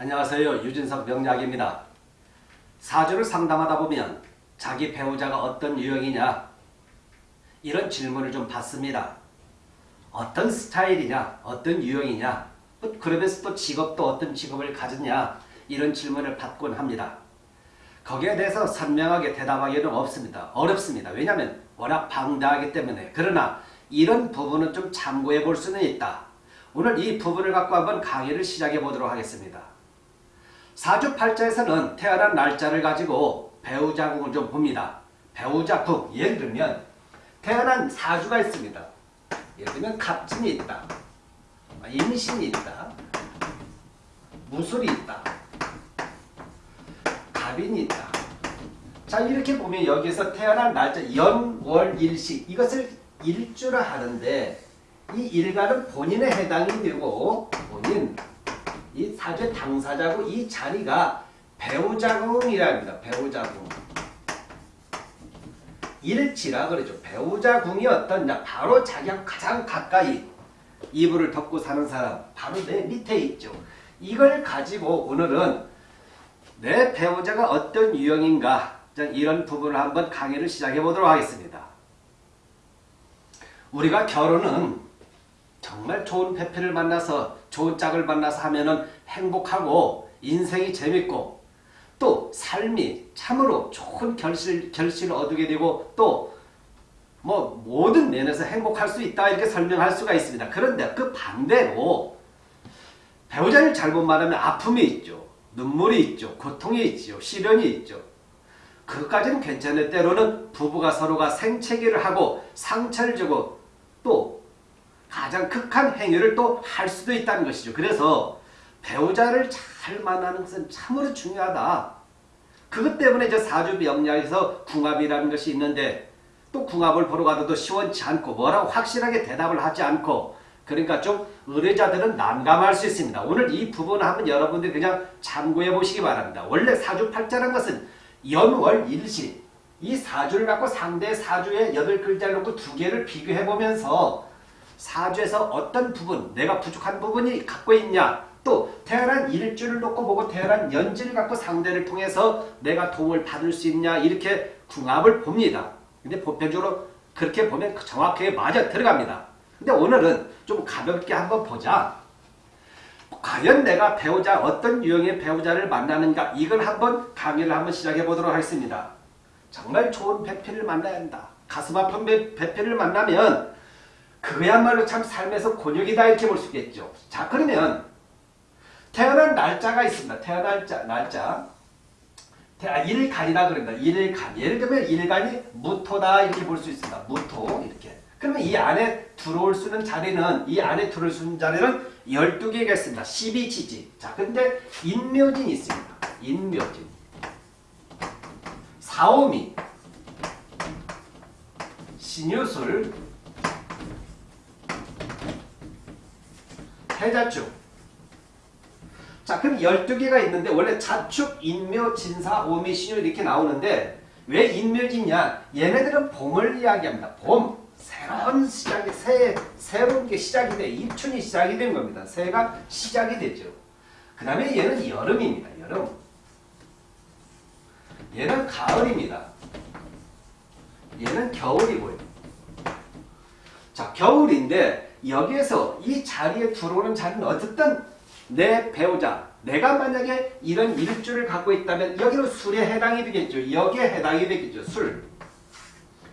안녕하세요. 유진석 명약입니다. 사주를 상담하다 보면 자기 배우자가 어떤 유형이냐 이런 질문을 좀 받습니다. 어떤 스타일이냐 어떤 유형이냐 그러면서 또 직업도 어떤 직업을 가졌냐 이런 질문을 받곤 합니다. 거기에 대해서 선명하게 대답하기는 없습니다. 어렵습니다. 왜냐하면 워낙 방대하기 때문에 그러나 이런 부분은 좀 참고해 볼 수는 있다. 오늘 이 부분을 갖고 한번 강의를 시작해 보도록 하겠습니다. 사주팔자에서는 태어난 날짜를 가지고 배우자궁을 좀 봅니다. 배우자궁 예를 들면 태어난 사주가 있습니다. 예를 들면 갑진이 있다. 임신이 있다. 무술이 있다. 갑인이 있다. 자 이렇게 보면 여기서 태어난 날짜 연, 월, 일시 이것을 일주라 하는데 이 일간은 본인에 해당이 되고 본인 이 사주의 당사자고 이 자리가 배우자궁이랍니다. 배우자궁. 일치라 그러죠. 배우자궁이 어떠냐. 바로 자기가 가장 가까이 이불을 덮고 사는 사람 바로 내 밑에 있죠. 이걸 가지고 오늘은 내 배우자가 어떤 유형인가 이런 부분을 한번 강의를 시작해 보도록 하겠습니다. 우리가 결혼은 정말 좋은 배필을 만나서 좋은 짝을 만나서 하면은 행복하고 인생이 재밌고 또 삶이 참으로 좋은 결실, 결실을 얻게 되고 또 뭐 모든 면에서 행복할 수 있다 이렇게 설명할 수가 있습니다. 그런데 그 반대로 배우자를 잘못 만나면 아픔이 있죠. 눈물이 있죠. 고통이 있죠. 시련이 있죠. 그것까지는 괜찮을 때로는 부부가 서로가 생채기를 하고 상처를 주고 또 가장 극한 행위를 또 할 수도 있다는 것이죠. 그래서 배우자를 잘 만나는 것은 참으로 중요하다. 그것 때문에 이제 사주 명리학에서 궁합이라는 것이 있는데 또 궁합을 보러 가도 시원치 않고 뭐라고 확실하게 대답을 하지 않고 그러니까 좀 의뢰자들은 난감할 수 있습니다. 오늘 이 부분을 한번 여러분들이 그냥 참고해 보시기 바랍니다. 원래 사주팔자라는 것은 연월 일시 이 사주를 갖고 상대 사주의 여덟 글자를 놓고 두 개를 비교해 보면서 사주에서 어떤 부분 내가 부족한 부분이 갖고 있냐 또 태어난 일주를 놓고 보고 태어난 연지를 갖고 상대를 통해서 내가 도움을 받을 수 있냐 이렇게 궁합을 봅니다. 근데 보편적으로 그렇게 보면 정확하게 맞아 들어갑니다. 근데 오늘은 좀 가볍게 한번 보자. 과연 내가 배우자 어떤 유형의 배우자를 만나는가 이걸 한번 강의를 한번 시작해 보도록 하겠습니다. 정말 좋은 배필을 만나야 한다. 가슴 아픈 배필을 만나면 그야말로 참 삶에서 곤욕이다 이렇게 볼 수 있겠죠. 자 그러면 태어난 날짜가 있습니다. 태어날 자, 날짜. 아, 일간이라 그런다. 일간. 예를 들면 일간이 무토다 이렇게 볼 수 있습니다. 무토 이렇게. 그러면 이 안에 들어올 수 있는 자리는 이 안에 들어올 수 있는 자리는 12개가 있습니다. 12지지. 자, 근데 인묘진이 있습니다. 인묘진. 사오미. 신유술. 해자축. 자, 그럼 12개가 있는데 원래 자축, 인묘, 진사, 오미, 신유 이렇게 나오는데 왜 인묘지냐? 얘네들은 봄을 이야기합니다. 봄. 새로운 시작이, 새, 새로운 게 시작이 돼. 입춘이 시작이 된 겁니다. 새가 시작이 되죠. 그 다음에 얘는 여름입니다. 여름. 얘는 가을입니다. 얘는 겨울이고요. 자, 겨울인데 여기에서 이 자리에 들어오는 자리는 어쨌든 내 배우자, 내가 만약에 이런 일주를 갖고 있다면 여기는 술에 해당이 되겠죠. 여기에 해당이 되겠죠. 술.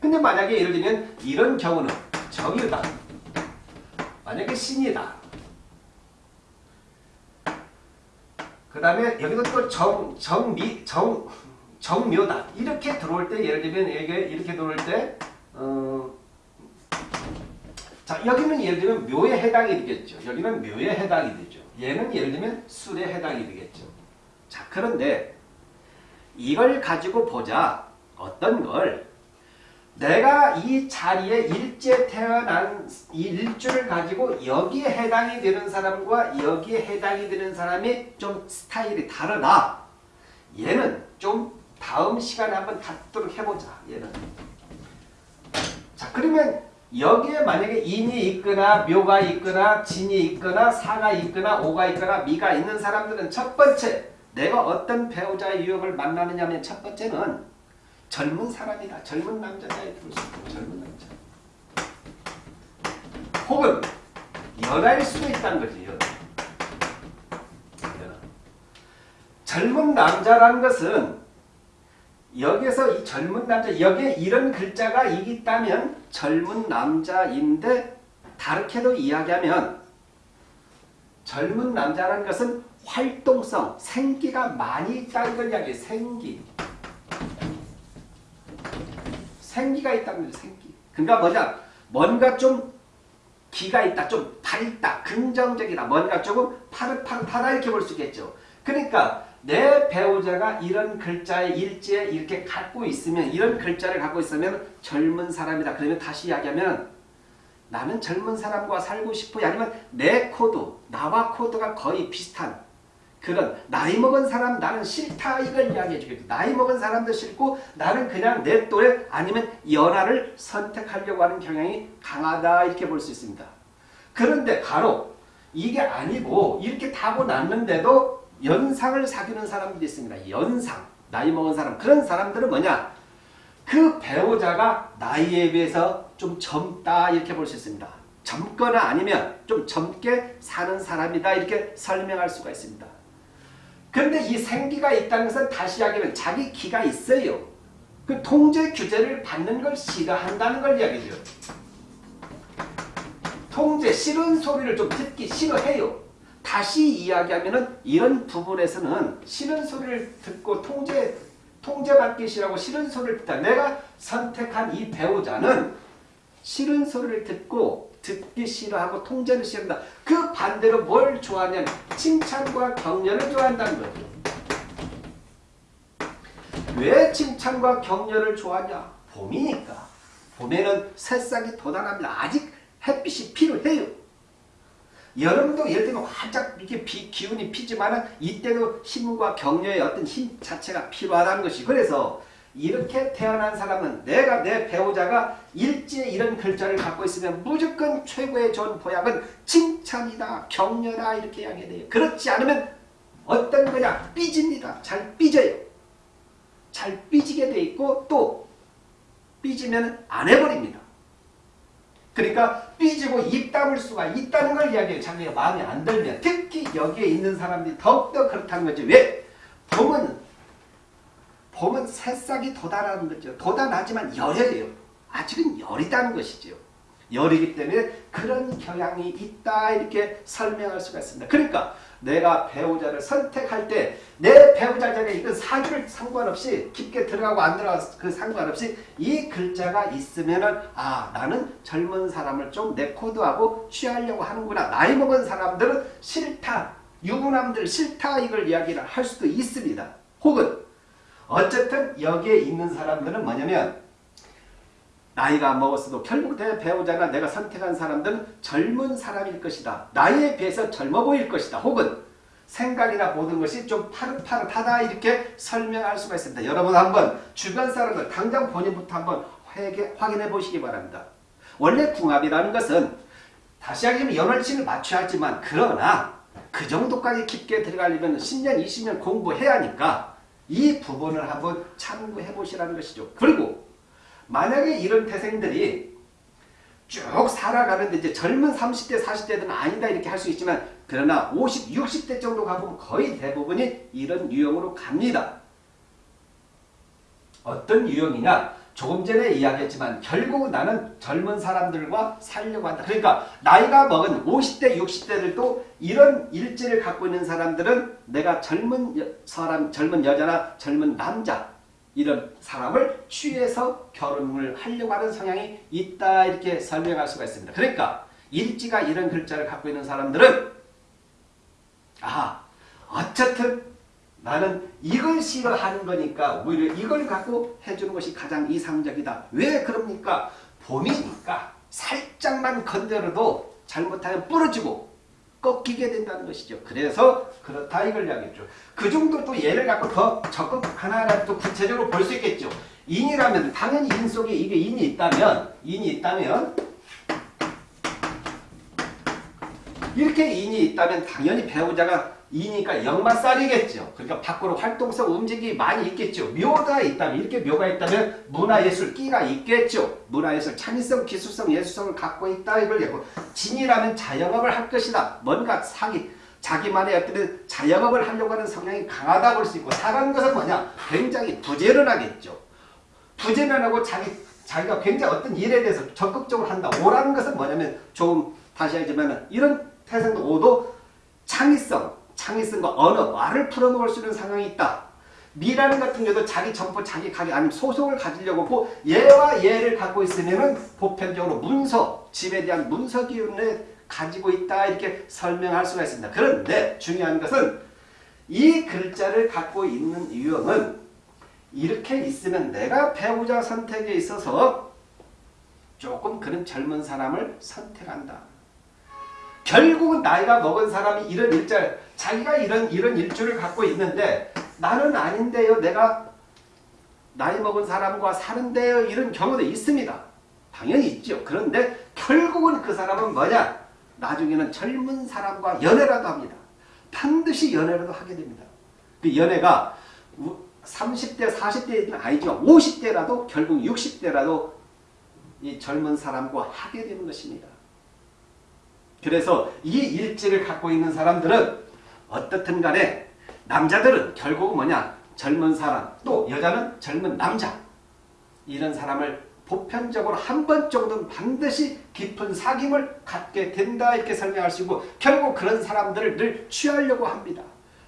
근데 만약에 예를 들면 이런 경우는 정유다. 만약에 신이다. 그 다음에 여기도 또 정, 정미, 정, 정묘다. 이렇게 들어올 때 예를 들면 이게 이렇게 들어올 때 어, 자 여기는 예를 들면 묘에 해당이 되겠죠. 여기는 묘에 해당이 되죠. 얘는 예를 들면 술에 해당이 되겠죠. 자 그런데 이걸 가지고 보자. 어떤 걸 내가 이 자리에 일제 태어난 이 일주를 가지고 여기에 해당이 되는 사람과 여기에 해당이 되는 사람이 좀 스타일이 다르다. 얘는 좀 다음 시간에 한번 갖도록 해보자. 얘는. 자 그러면 여기에 만약에 인이 있거나 묘가 있거나 진이 있거나 사가 있거나 오가 있거나 미가 있는 사람들은 첫 번째 내가 어떤 배우자의 유형을 만나느냐 하면 첫 번째는 젊은 사람이다. 젊은 남자자에 있고 젊은 남자. 혹은 연하일 수도 있다는 거지. 연하. 젊은 남자라는 것은 여기서 이 젊은 남자 여기에 이런 글자가 있다면 젊은 남자인데 다르게도 이야기하면 젊은 남자라는 것은 활동성, 생기가 많이 있다는 걸 이야기해 생기. 생기가 있다는 거죠. 생기. 그러니까 뭐냐? 뭔가 좀 기가 있다, 좀 밝다, 긍정적이다, 뭔가 조금 파릇파릇하다 이렇게 볼 수 있겠죠. 그러니까 내 배우자가 이런 글자의 일지에 이렇게 갖고 있으면 이런 글자를 갖고 있으면 젊은 사람이다. 그러면 다시 이야기하면 나는 젊은 사람과 살고 싶어요. 아니면 내 코드, 나와 코드가 거의 비슷한 그런 나이 먹은 사람 나는 싫다 이걸 이야기해 주겠죠. 나이 먹은 사람도 싫고 나는 그냥 내 또래 아니면 연하를 선택하려고 하는 경향이 강하다 이렇게 볼 수 있습니다. 그런데 가로 이게 아니고 이렇게 타고 났는데도 연상을 사귀는 사람들이 있습니다. 연상 나이 먹은 사람 그런 사람들은 뭐냐 그 배우자가 나이에 비해서 좀 젊다 이렇게 볼 수 있습니다. 젊거나 아니면 좀 젊게 사는 사람이다 이렇게 설명할 수가 있습니다. 그런데 이 생기가 있다는 것은 다시 이야기하면 자기 기가 있어요. 그 통제 규제를 받는 걸 싫어한다는 걸 이야기죠. 통제 싫은 소리를 좀 듣기 싫어해요. 다시 이야기하면 이런 부분에서는 싫은 소리를 듣고 통제 통제받기 싫어하고 싫은 소리를 듣다. 내가 선택한 이 배우자는 싫은 소리를 듣고 듣기 싫어하고 통제를 싫어한다. 그 반대로 뭘 좋아하냐면 칭찬과 격려를 좋아한다는 거죠. 왜 칭찬과 격려를 좋아하냐? 봄이니까. 봄에는 새싹이 돋아납니다. 아직 햇빛이 필요해요. 여름도 예를 들면 활짝 이렇게 비, 기운이 피지만 이때도 힘과 격려의 어떤 힘 자체가 필요하다는 것이 그래서 이렇게 태어난 사람은 내가 내 배우자가 일지에 이런 글자를 갖고 있으면 무조건 최고의 좋은 보약은 칭찬이다 격려다 이렇게 이야기해야 돼요. 그렇지 않으면 어떤 거냐 삐집니다. 잘 삐져요. 잘 삐지게 돼 있고 또 삐지면 안 해버립니다. 그러니까 삐지고 입 다물 수가 있다는 걸 이야기해요. 자기가 마음에 안 들면 특히 여기에 있는 사람들이 더욱더 그렇다는 거죠. 왜? 봄은 봄은 새싹이 돋아나는 거죠. 돋아나지만 열이에요. 아직은 열이다는 것이죠. 열이기 때문에 그런 경향이 있다 이렇게 설명할 수가 있습니다. 그러니까 내가 배우자를 선택할 때 내 배우자 전에 이건 사주를 상관없이 깊게 들어가고 안 들어가고 그 상관없이 이 글자가 있으면은 아 나는 젊은 사람을 좀 내 코드하고 취하려고 하는구나. 나이 먹은 사람들은 싫다. 유부남들 싫다 이걸 이야기를 할 수도 있습니다. 혹은 어쨌든 여기에 있는 사람들은 뭐냐면 나이가 먹었어도 결국 내 배우자나 내가 선택한 사람들은 젊은 사람일 것이다. 나이에 비해서 젊어 보일 것이다. 혹은 생각이나 모든 것이 좀 파릇파릇하다 이렇게 설명할 수가 있습니다. 여러분 한번 주변 사람들 당장 본인부터 한번 회개, 확인해 보시기 바랍니다. 원래 궁합이라는 것은 다시 하기면 연월치를 맞춰야 하지만 그러나 그 정도까지 깊게 들어가려면 10년 20년 공부해야 하니까 이 부분을 한번 참고해 보시라는 것이죠. 그리고 만약에 이런 태생들이 쭉 살아가는데 이제 젊은 30대 40대들은 아니다 이렇게 할 수 있지만 그러나 50, 60대 정도 가보면 거의 대부분이 이런 유형으로 갑니다. 어떤 유형이냐? 조금 전에 이야기했지만 결국 나는 젊은 사람들과 살려고 한다. 그러니까 나이가 먹은 50대 60대들도 이런 일지를 갖고 있는 사람들은 내가 젊은 여, 사람, 젊은 여자나 젊은 남자 이런 사람을 취해서 결혼을 하려고 하는 성향이 있다 이렇게 설명할 수가 있습니다. 그러니까 일지가 이런 글자를 갖고 있는 사람들은 아 어쨌든 나는 이걸 싫어하는 거니까 오히려 이걸 갖고 해주는 것이 가장 이상적이다. 왜 그럽니까? 봄이니까 살짝만 건드려도 잘못하면 부러지고 꺾이게 된다는 것이죠. 그래서 그렇다 이걸 이야기했죠. 그 정도 또 예를 갖고 더 적극 또 구체적으로 볼 수 있겠죠. 인이라면 당연히 인 속에 이게 인이 있다면 인이 있다면 이렇게 인이 있다면 당연히 배우자가 이니까 역마살이겠죠. 그러니까 밖으로 활동성 움직임이 많이 있겠죠. 묘가 있다면 이렇게 묘가 있다면 문화예술 끼가 있겠죠. 문화예술 창의성, 기술성, 예술성을 갖고 있다 이걸 얘기하고 진이라면 자영업을 할 것이다. 뭔가 사기 자기만의 어떤 자영업을 하려고 하는 성향이 강하다 볼수 있고 사라는 것은 뭐냐? 굉장히 부지런하겠죠. 부지런하고 자기 자기가 굉장히 어떤 일에 대해서 적극적으로 한다. 오라는 것은 뭐냐면 조금 다시 하지만 이런 태생도 오도 창의성, 창의성과 언어, 말을 풀어먹을 수 있는 상황이 있다. 미라는 같은 경우도 자기 점포, 자기 가게 아니면 소속을 가지려고 하고 얘와 얘를 갖고 있으면은 보편적으로 문서, 집에 대한 문서 기운을 가지고 있다 이렇게 설명할 수가 있습니다. 그런데 중요한 것은 이 글자를 갖고 있는 유형은 이렇게 있으면 내가 배우자 선택에 있어서 조금 그런 젊은 사람을 선택한다. 결국은 나이가 먹은 사람이 이런 일자 자기가 이런 이런 일주를 갖고 있는데 나는 아닌데요. 내가 나이 먹은 사람과 사는데요. 이런 경우도 있습니다. 당연히 있죠. 그런데 결국은 그 사람은 뭐냐? 나중에는 젊은 사람과 연애라도 합니다. 반드시 연애라도 하게 됩니다. 그 연애가 30대, 40대는 아니지만 50대라도 결국 60대라도 이 젊은 사람과 하게 되는 것입니다. 그래서 이 일지를 갖고 있는 사람들은 어떻든 간에 남자들은 결국 뭐냐 젊은 사람 또 여자는 젊은 남자 이런 사람을 보편적으로 한 번 정도는 반드시 깊은 사귐을 갖게 된다 이렇게 설명할 수 있고 결국 그런 사람들을 늘 취하려고 합니다.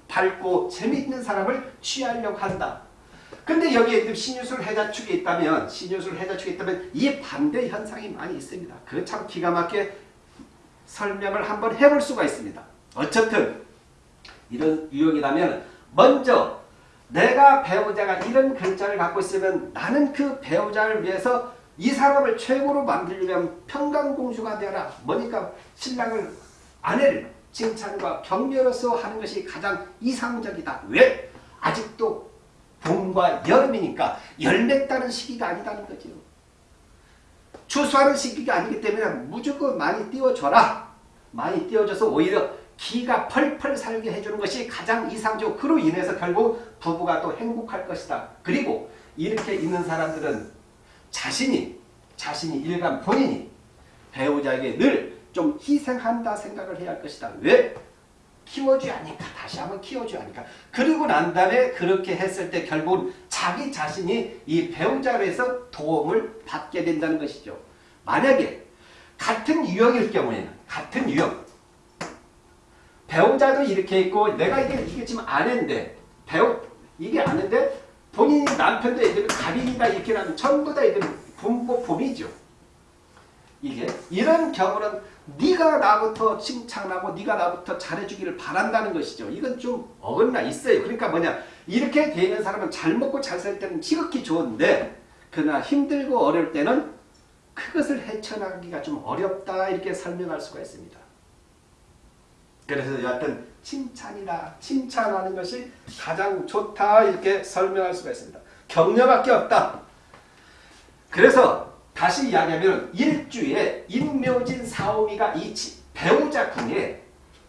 밝고 재미있는 사람을 취하려고 한다. 근데 여기에 신유술 해자축이 있다면 신유술 해자축이 있다면 이 반대 현상이 많이 있습니다. 그 참 기가 막히게 설명을 한번 해볼 수가 있습니다. 어쨌든 이런 유형이라면 먼저 내가 배우자가 이런 글자를 갖고 있으면 나는 그 배우자를 위해서 이 사람을 최고로 만들려면 평강공주가 되어라. 뭐니까 신랑을 아내를 칭찬과 격려로서 하는 것이 가장 이상적이다. 왜? 아직도 봄과 여름이니까 열매 따는 시기가 아니다는 거죠. 추수하는 시기가 아니기 때문에 무조건 많이 띄워줘라. 많이 띄워줘서 오히려 기가 펄펄 살게 해주는 것이 가장 이상적으로 그로 인해서 결국 부부가 또 행복할 것이다. 그리고 이렇게 있는 사람들은 자신이 자신이 일간 본인이 배우자에게 늘 좀 희생한다 생각을 해야 할 것이다. 왜? 키워줘야 하니까 다시 한번 키워줘야 하니까 그리고 난 다음에 그렇게 했을 때 결국은 자기 자신이 이 배우자로서 도움을 받게 된다는 것이죠. 만약에 같은 유형일 경우에는 같은 유형 배우자도 이렇게 있고 내가 이게 이게 지금 아내인데 배우 이게 아는데 본인이 남편도 애들은 가빈이다 이렇게 하면 전부 다 애들은 분보 봄이죠. 이게 이런 경우는 네가 나부터 칭찬하고 네가 나부터 잘해주기를 바란다는 것이죠. 이건 좀 어긋나 있어요. 그러니까 뭐냐 이렇게 되는 사람은 잘 먹고 잘 살 때는 지극히 좋은데 그러나 힘들고 어려울 때는 그것을 헤쳐나가기가 좀 어렵다 이렇게 설명할 수가 있습니다. 그래서 여하튼 칭찬이다. 칭찬하는 것이 가장 좋다 이렇게 설명할 수가 있습니다. 격려밖에 없다. 그래서 다시 이야기하면 일주에 인묘진 사오미가 이 배우자 궁에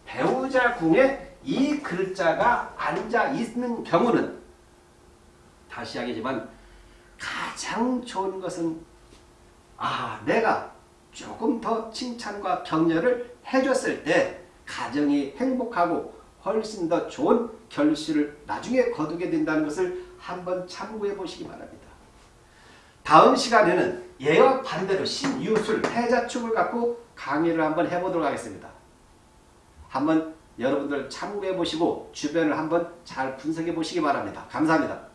배우자 궁에 이 글자가 앉아 있는 경우는 다시 이야기지만 가장 좋은 것은 아 내가 조금 더 칭찬과 격려를 해줬을 때 가정이 행복하고 훨씬 더 좋은 결실을 나중에 거두게 된다는 것을 한번 참고해 보시기 바랍니다. 다음 시간에는 예와 반대로 신유술, 해자축을 갖고 강의를 한번 해보도록 하겠습니다. 한번 여러분들 참고해 보시고 주변을 한번 잘 분석해 보시기 바랍니다. 감사합니다.